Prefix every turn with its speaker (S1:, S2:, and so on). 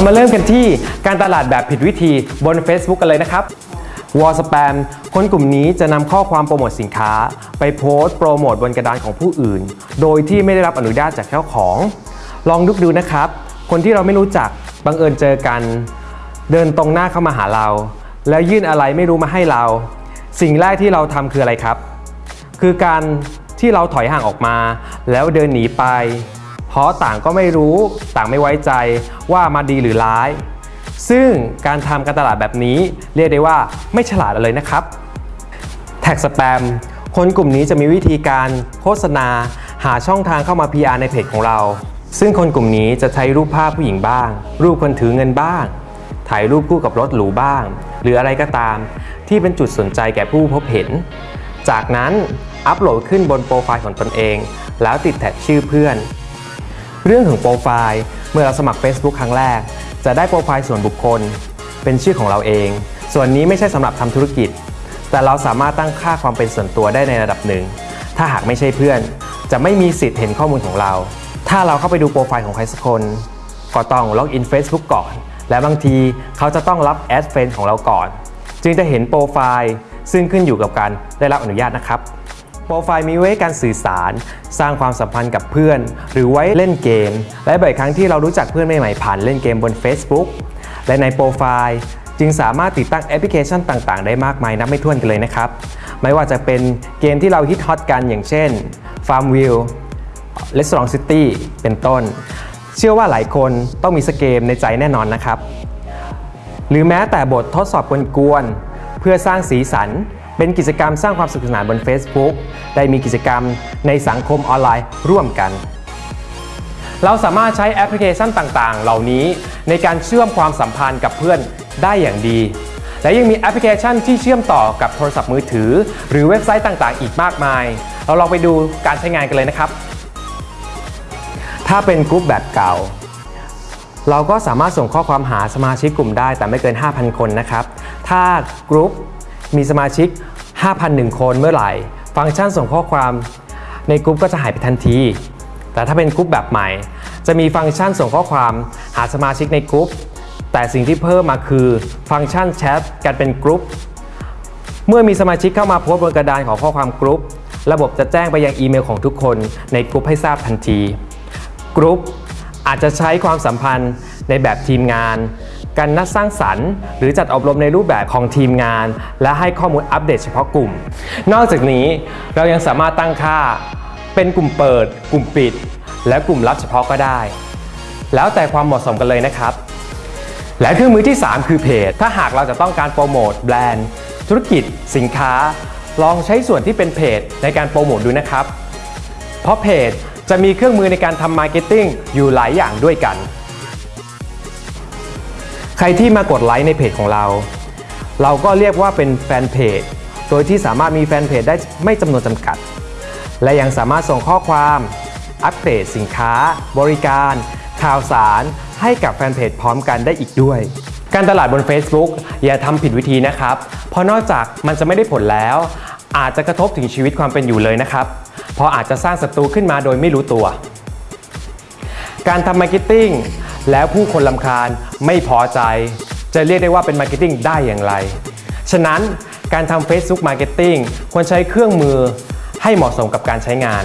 S1: เรามาเริ่มกันที่การตลาดแบบผิดวิธีบน Facebook กันเลยนะครับวอลสแปมคนกลุ่มนี้จะนำข้อความโปรโมทสินค้า ไปโพสต์โปรโมทบนกระดานของผู้อื่น โดยที่ไม่ได้รับอนุญาตจากเจ้าของ ลองนึกดูนะครับ คนที่เราไม่รู้จักบังเอิญเจอกัน เดินตรงหน้าเข้ามาหาเรา แล้วยื่นอะไรไม่รู้มาให้เรา สิ่งแรกที่เราทำคืออะไรครับ คือการที่เราถอยห่างออกมา แล้วเดินหนีไป เพราะต่างก็ไม่รู้ต่างไม่ไว้ใจว่ามาดีหรือร้าย ซึ่งการทำการตลาดแบบนี้เรียกได้ว่าไม่ฉลาดเลยนะครับ แท็กสแปมคนกลุ่มนี้จะมีวิธีการโฆษณาหาช่องทางเข้ามา PR ในเพจของเรา ซึ่งคนกลุ่มนี้จะใช้รูปภาพผู้หญิงบ้าง รูปคนถือเงินบ้าง ถ่ายรูปคู่กับรถหรูบ้าง หรืออะไรก็ตาม ที่เป็นจุดสนใจแก่ผู้พบเห็น จากนั้นอัปโหลดขึ้นบนโปรไฟล์ของตนเอง แล้วติด tag ชื่อเพื่อน เรื่องของโปรไฟล์เมื่อเราสมัคร Facebook ครั้งแรก จะได้โปรไฟล์ส่วนบุคคล เป็นชื่อของเราเอง ส่วนนี้ไม่ใช่สำหรับทำธุรกิจ แต่เราสามารถตั้งค่าความเป็นส่วนตัวได้ในระดับหนึ่ง ถ้าหากไม่ใช่เพื่อน จะไม่มีสิทธิ์เห็นข้อมูลของเรา ถ้าเราเข้าไปดูโปรไฟล์ของใครสักคน ก็ต้องล็อกอิน Facebook ก่อน และบางทีเขาจะต้องรับ add friend ของเราก่อน จึงจะเห็นโปรไฟล์ซึ่งขึ้นอยู่กับการได้รับอนุญาตนะครับ ปรไฟล์มีไว้การสื่อสาร สร้างความสัมพันธ์กับเพื่อน หรือไว้เล่นเกม และบ่อยครั้งที่เรารู้จักเพื่อนใหม่ๆผ่านเล่นเกมบน Facebook และในโปรไฟล์จึงสามารถติดตั้งแอปพลิเคชันต่างๆ ได้มากมายนับไม่ถ้วนกันเลยนะครับ ไม่ว่าจะเป็นเกมที่เราฮิตฮอตกันอย่างเช่น Farmville Restaurant City เป็นต้น เชื่อว่าหลายคนต้องมีสักเกมในใจแน่นอนนะครับ หรือแม้แต่บททดสอบกวนๆเพื่อสร้างสีสัน เป็นกิจกรรมสร้างความสนุกสนานบน Facebook ได้มีกิจกรรมในสังคมออนไลน์ร่วมกัน เราสามารถใช้แอปพลิเคชันต่างๆ เหล่านี้ในการเชื่อมความสัมพันธ์กับเพื่อนได้อย่างดี และยังมีแอปพลิเคชันที่เชื่อมต่อกับโทรศัพท์มือถือ หรือเว็บไซต์ต่างๆ อีกมากมาย เราลองไปดูการใช้งานกันเลยนะครับ ถ้าเป็นกรุ๊ปแบบเก่าเราก็สามารถส่งข้อความหาสมาชิกกลุ่มได้แต่ไม่เกิน 5,000 คนนะครับ ถ้ากรุ๊ปมีสมาชิก 5,001 คนเมื่อไหร่ ฟังก์ชันส่งข้อความในกรุ๊ปก็จะหายไปทันที แต่ถ้าเป็นกรุ๊ปแบบใหม่ จะมีฟังก์ชันส่งข้อความหาสมาชิกในกรุ๊ปแต่สิ่งที่เพิ่มมาคือฟังก์ชันแชทกันเป็นกรุ๊ปเมื่อมีสมาชิกเข้ามาโพสต์บนกระดานของข้อความกรุ๊ประบบจะแจ้งไปยังอีเมลของทุกคนในกรุ๊ปให้ทราบทันทีกรุ๊ปอาจจะใช้ความสัมพันธ์ในแบบทีมงาน การนัดสร้างสรรค์ หรือจัดอบรมในรูปแบบของทีมงาน และให้ข้อมูลอัปเดตเฉพาะกลุ่ม นอกจากนี้เรายังสามารถตั้งค่า เป็นกลุ่มเปิด กลุ่มปิด และกลุ่มลับเฉพาะก็ได้ แล้วแต่ความเหมาะสมกันเลยนะครับ และเครื่องมือที่ 3 คือเพจ ถ้าหากเราจะต้องการโปรโมทแบรนด์ ธุรกิจ สินค้า ลองใช้ส่วนที่เป็นเพจในการโปรโมทดูนะครับ เพราะเพจจะมีเครื่องมือในการทำ marketing อยู่หลายอย่างด้วยกัน ใครที่มากดไลค์ในเพจของเรา เราก็เรียกว่าเป็นแฟนเพจ โดยที่สามารถมีแฟนเพจได้ไม่จำนวนจำกัด และยังสามารถส่งข้อความ อัปเดตสินค้า บริการ ข่าวสาร ให้กับแฟนเพจพร้อมกันได้อีกด้วย การตลาดบน Facebook อย่าทำผิดวิธีนะครับ เพราะนอกจากมันจะไม่ได้ผลแล้ว อาจจะกระทบถึงชีวิตความเป็นอยู่เลยนะครับ เพราะอาจจะสร้างศัตรูขึ้นมาโดยไม่รู้ตัว การทำ marketing แล้วผู้คนรำคาญไม่พอใจ จะเรียกได้ว่าเป็น marketing ได้อย่างไร ฉะนั้นการทำ Facebook Marketing ควรใช้เครื่องมือให้เหมาะสมกับการใช้งาน